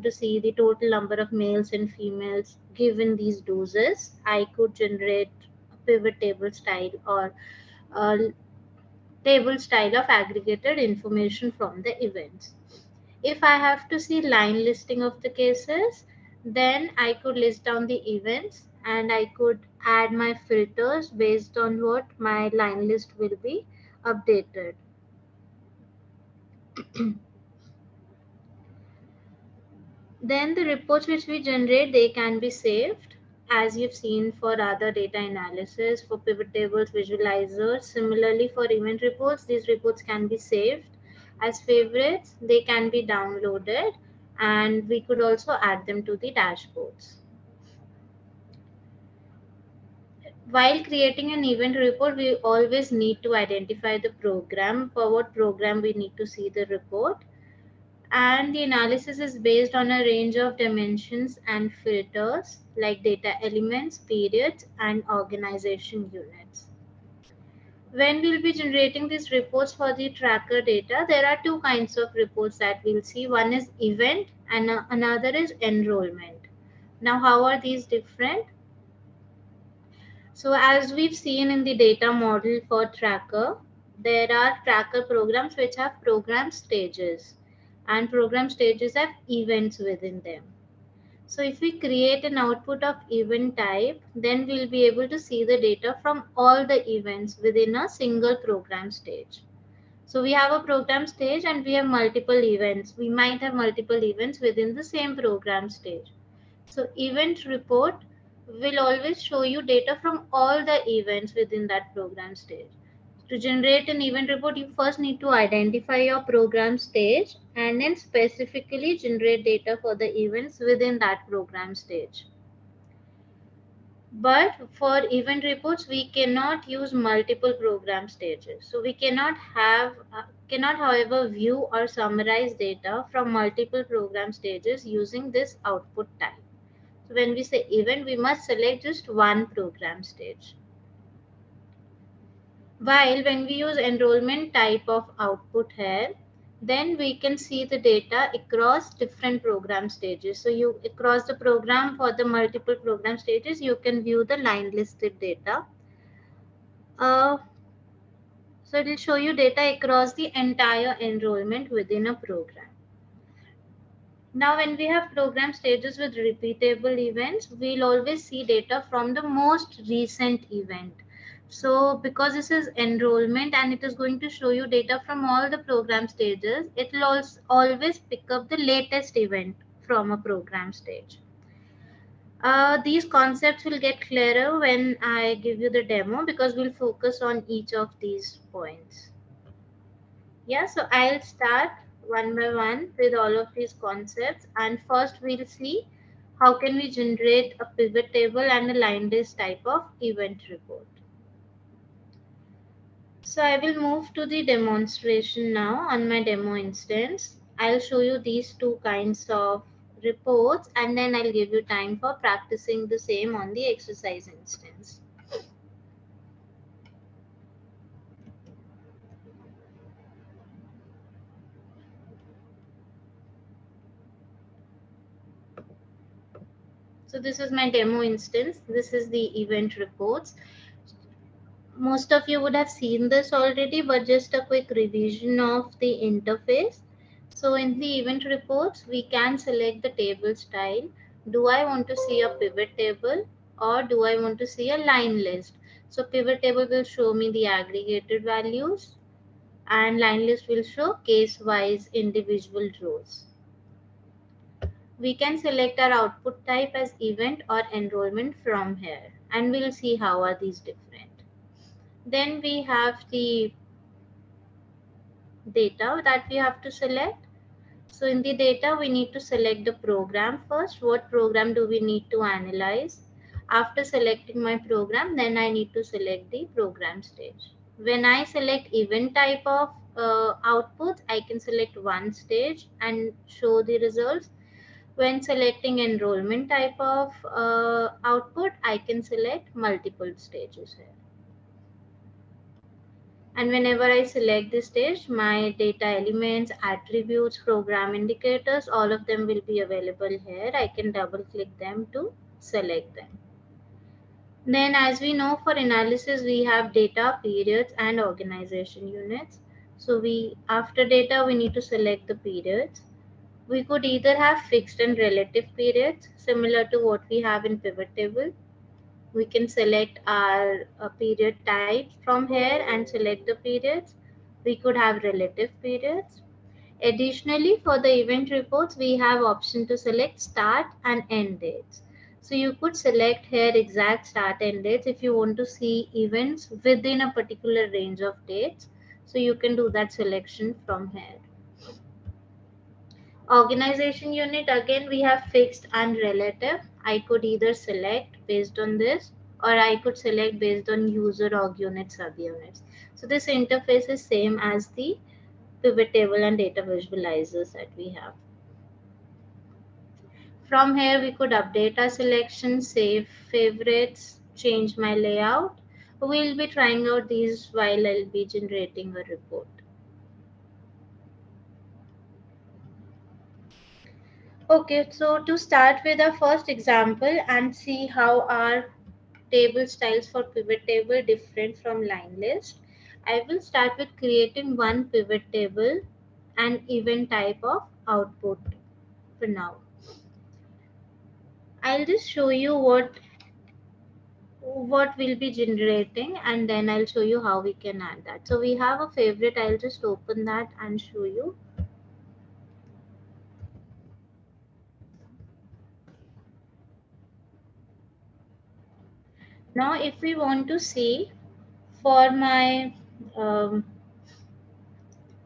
to see the total number of males and females given these doses, I could generate a pivot table style or table style of aggregated information from the events. If I have to see line listing of the cases, then I could list down the events and I could add my filters based on what my line list will be updated. then the reports which we generate, they can be saved as you've seen for other data analysis, for pivot tables, visualizers. Similarly, for event reports, these reports can be saved as favorites. They can be downloaded and we could also add them to the dashboards. While creating an event report, we always need to identify the program, for what program we need to see the report and the analysis is based on a range of dimensions and filters like data elements, periods, and organization units. When we'll be generating these reports for the tracker data, there are two kinds of reports that we'll see. One is event and another is enrollment. Now, how are these different? So as we've seen in the data model for tracker, there are tracker programs which have program stages and program stages have events within them. So if we create an output of event type, then we'll be able to see the data from all the events within a single program stage. So we have a program stage and we have multiple events. We might have multiple events within the same program stage. So event report will always show you data from all the events within that program stage. To generate an event report, you first need to identify your program stage and then specifically generate data for the events within that program stage. But for event reports, we cannot use multiple program stages. So we cannot have, uh, cannot however view or summarize data from multiple program stages using this output type. So when we say event, we must select just one program stage. While when we use enrollment type of output here, then we can see the data across different program stages. So you across the program for the multiple program stages, you can view the line listed data. Uh, so it will show you data across the entire enrollment within a program. Now, when we have program stages with repeatable events, we'll always see data from the most recent event. So because this is enrollment and it is going to show you data from all the program stages, it will always pick up the latest event from a program stage. Uh, these concepts will get clearer when I give you the demo because we'll focus on each of these points. Yeah, so I'll start one by one with all of these concepts and first we'll see how can we generate a pivot table and a line list type of event report. So I will move to the demonstration now on my demo instance. I'll show you these two kinds of reports and then I'll give you time for practicing the same on the exercise instance. So this is my demo instance. This is the event reports most of you would have seen this already, but just a quick revision of the interface. So in the event reports, we can select the table style. Do I want to see a pivot table or do I want to see a line list? So pivot table will show me the aggregated values and line list will show case-wise individual rows. We can select our output type as event or enrollment from here and we'll see how are these different. Then we have the data that we have to select. So in the data, we need to select the program first. What program do we need to analyze? After selecting my program, then I need to select the program stage. When I select event type of uh, output, I can select one stage and show the results. When selecting enrollment type of uh, output, I can select multiple stages here. And whenever I select this stage, my data elements, attributes, program indicators, all of them will be available here. I can double click them to select them. Then as we know for analysis, we have data, periods and organization units. So we, after data, we need to select the periods. We could either have fixed and relative periods, similar to what we have in pivot table. We can select our uh, period type from here and select the periods. We could have relative periods. Additionally, for the event reports, we have option to select start and end dates. So you could select here exact start end dates if you want to see events within a particular range of dates. So you can do that selection from here. Organization unit, again, we have fixed and relative. I could either select based on this or I could select based on user org unit subunits. So this interface is same as the pivot table and data visualizers that we have. From here, we could update our selection, save favorites, change my layout. We'll be trying out these while I'll be generating a report. Okay, so to start with our first example and see how our table styles for pivot table different from line list, I will start with creating one pivot table and event type of output for now. I'll just show you what what will be generating and then I'll show you how we can add that. So we have a favorite. I'll just open that and show you. Now, if we want to see for my um,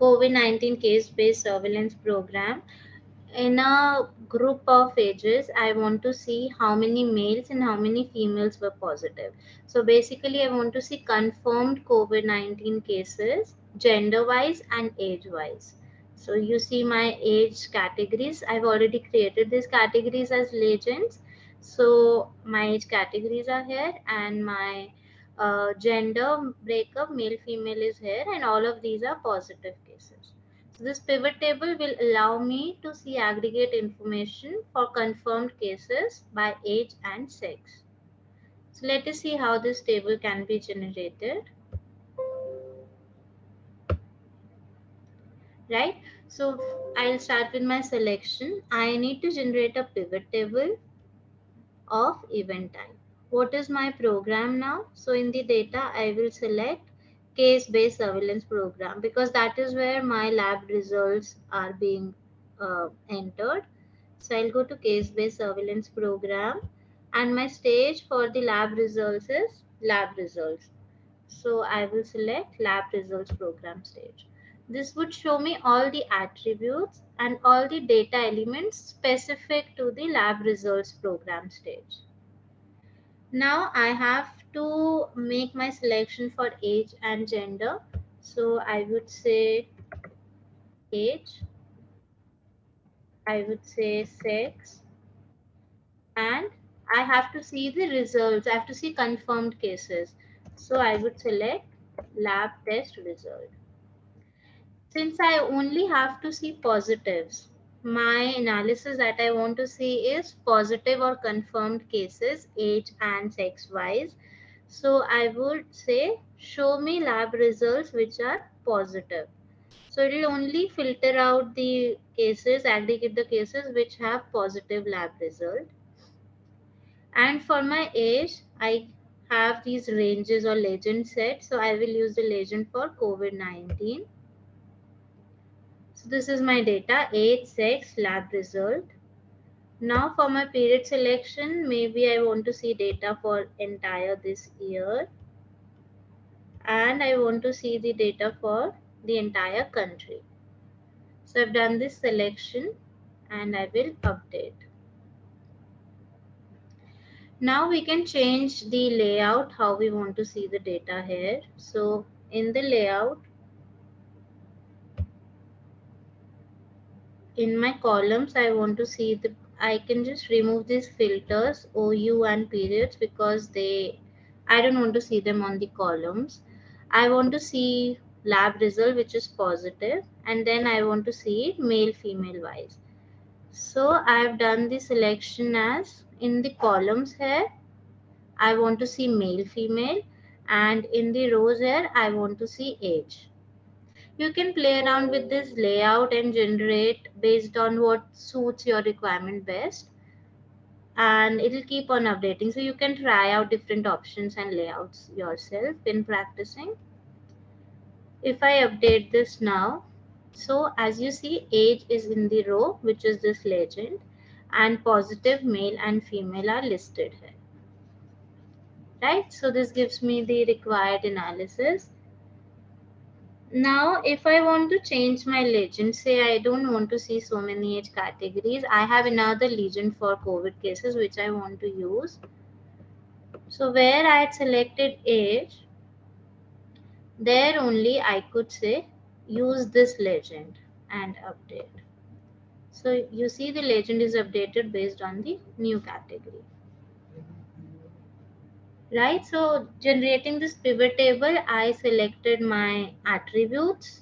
COVID-19 case-based surveillance program, in a group of ages, I want to see how many males and how many females were positive. So basically, I want to see confirmed COVID 19 cases, gender wise and age wise. So you see my age categories. I've already created these categories as legends. So my age categories are here and my uh, gender breakup, male, female is here, and all of these are positive cases. So this pivot table will allow me to see aggregate information for confirmed cases by age and sex. So let us see how this table can be generated. Right. So I'll start with my selection. I need to generate a pivot table of event type. What is my program now? So in the data, I will select case-based surveillance program because that is where my lab results are being uh, entered. So I'll go to case-based surveillance program and my stage for the lab results is lab results. So I will select lab results program stage. This would show me all the attributes and all the data elements specific to the lab results program stage. Now I have to make my selection for age and gender. So I would say age, I would say sex, and I have to see the results. I have to see confirmed cases. So I would select lab test result. Since I only have to see positives, my analysis that I want to see is positive or confirmed cases, age and sex wise. So I would say, show me lab results which are positive. So it will only filter out the cases, aggregate the cases which have positive lab result. And for my age, I have these ranges or legend set. So I will use the legend for COVID-19. This is my data, age, sex, lab result. Now for my period selection, maybe I want to see data for entire this year. And I want to see the data for the entire country. So I've done this selection and I will update. Now we can change the layout, how we want to see the data here. So in the layout, in my columns, I want to see the, I can just remove these filters, OU and periods because they, I don't want to see them on the columns. I want to see lab result which is positive and then I want to see it male female wise. So I've done the selection as in the columns here I want to see male female and in the rows here I want to see age. You can play around with this layout and generate based on what suits your requirement best. And it'll keep on updating. So you can try out different options and layouts yourself in practicing. If i update this now so as you see age is in the row which is this legend and positive male and female are listed here. Right? So this gives me the required analysis now if i want to change my legend say i don't want to see so many age categories i have another legend for covid cases which i want to use. So where i had selected age there only i could say use this legend and update. So you see the legend is updated based on the new category right? So generating this pivot table i selected my attributes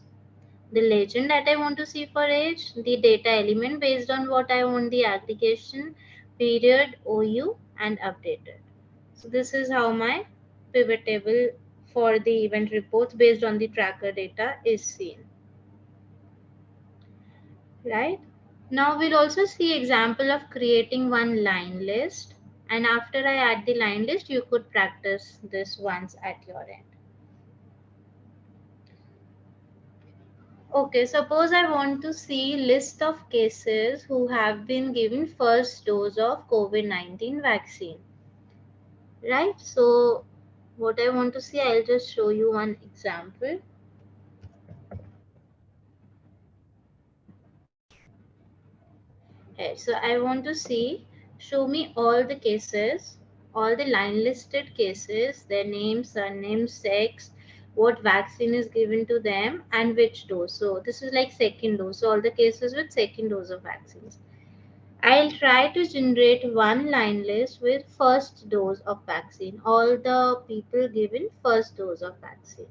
the legend that i want to see for age the data element based on what i want the aggregation period ou and updated. So this is how my pivot table for the event reports based on the tracker data is seen. Right? Now we'll also see example of creating one line list and after I add the line list, you could practice this once at your end. Okay, suppose I want to see list of cases who have been given first dose of COVID-19 vaccine. Right, so what I want to see, I'll just show you one example. Okay, so I want to see show me all the cases, all the line listed cases, their name, surname, sex, what vaccine is given to them and which dose. So this is like second dose. So all the cases with second dose of vaccines. I'll try to generate one line list with first dose of vaccine. All the people given first dose of vaccine.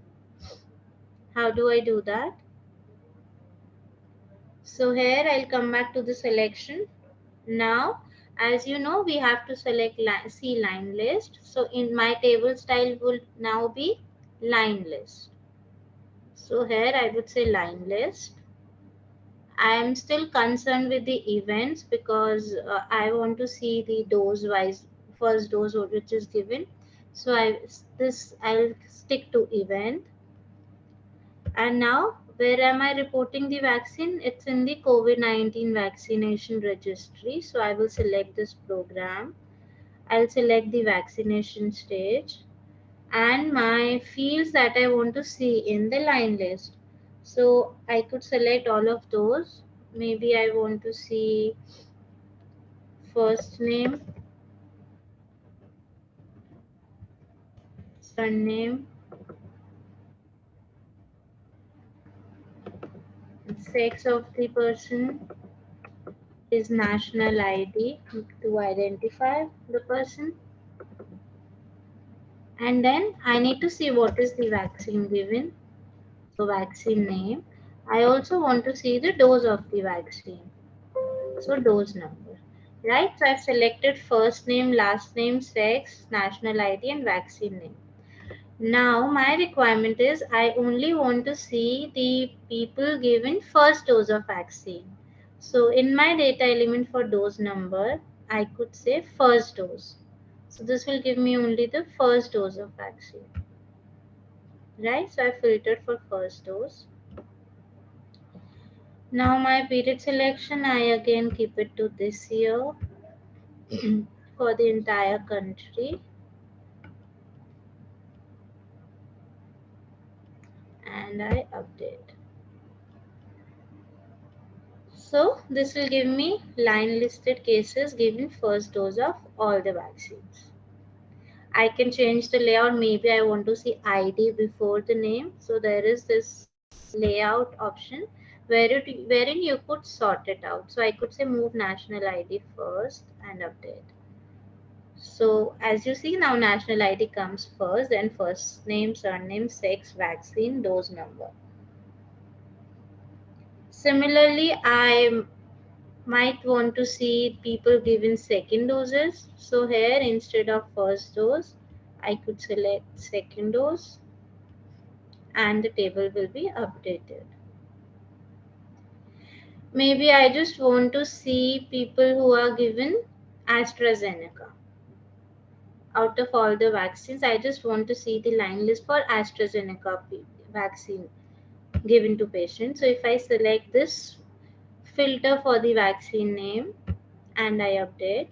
How do I do that? So here I'll come back to the selection. Now as you know, we have to select line, C line list. So in my table style will now be line list. So here I would say line list. I am still concerned with the events because uh, I want to see the dose wise first dose which is given. So I this I'll stick to event. And now where am I reporting the vaccine? It's in the COVID-19 vaccination registry. So I will select this program. I'll select the vaccination stage and my fields that I want to see in the line list. So I could select all of those. Maybe I want to see first name, surname, sex of the person is national ID to identify the person. And then I need to see what is the vaccine given. So vaccine name. I also want to see the dose of the vaccine. So dose number. Right. So I've selected first name, last name, sex, national ID and vaccine name. Now my requirement is I only want to see the people given first dose of vaccine. So in my data element for dose number, I could say first dose. So this will give me only the first dose of vaccine. Right, so I filtered for first dose. Now my period selection, I again keep it to this year for the entire country. And I update. So this will give me line listed cases given first dose of all the vaccines. I can change the layout. Maybe I want to see ID before the name. So there is this layout option where it, wherein you could sort it out. So I could say move national ID first and update. So as you see now national ID comes first, then first name, surname, sex, vaccine, dose number. Similarly, I might want to see people given second doses. So here instead of first dose, I could select second dose and the table will be updated. Maybe I just want to see people who are given AstraZeneca. Out of all the vaccines, I just want to see the line list for AstraZeneca vaccine given to patients. So if I select this filter for the vaccine name and I update,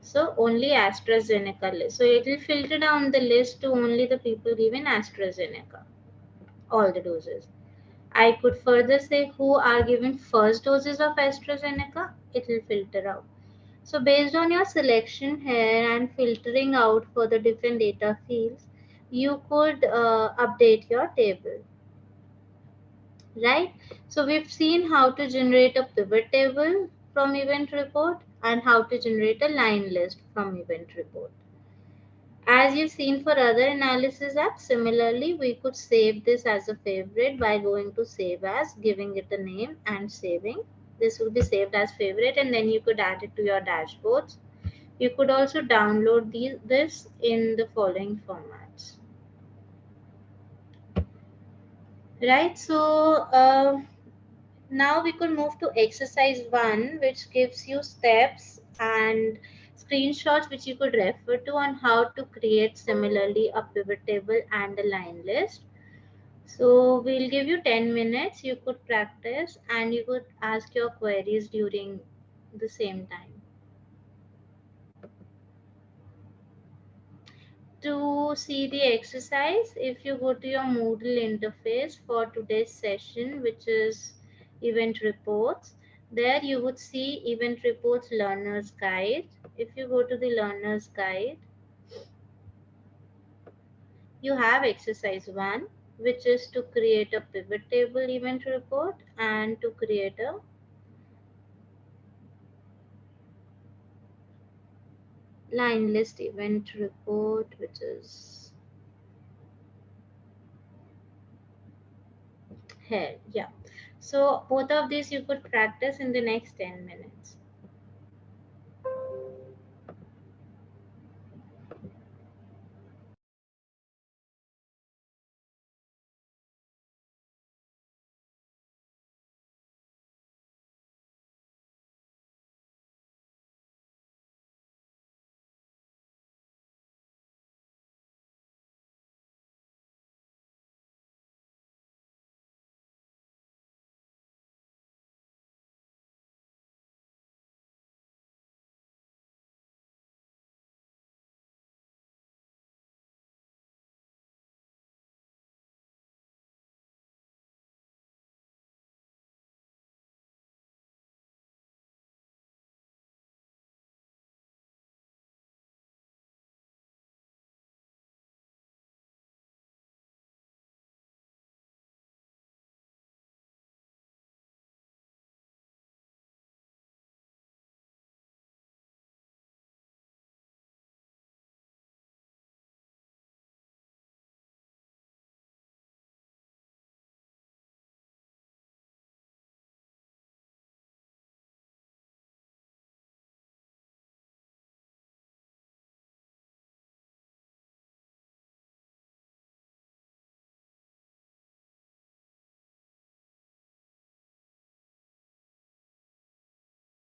so only AstraZeneca list. So it will filter down the list to only the people given AstraZeneca, all the doses. I could further say who are given first doses of AstraZeneca, it will filter out. So based on your selection here and filtering out for the different data fields, you could uh, update your table. Right? So we've seen how to generate a pivot table from event report and how to generate a line list from event report. As you've seen for other analysis apps, similarly, we could save this as a favorite by going to save as, giving it a name and saving. This will be saved as favorite and then you could add it to your dashboards. You could also download these, this in the following formats. Right, so uh, now we could move to exercise one, which gives you steps and screenshots which you could refer to on how to create similarly a pivot table and a line list. So we'll give you 10 minutes. You could practice and you could ask your queries during the same time. To see the exercise, if you go to your Moodle interface for today's session, which is event reports. There you would see event reports learner's guide. If you go to the learner's guide, you have exercise one, which is to create a pivot table event report and to create a line list event report, which is here. Yeah. So both of these you could practice in the next 10 minutes.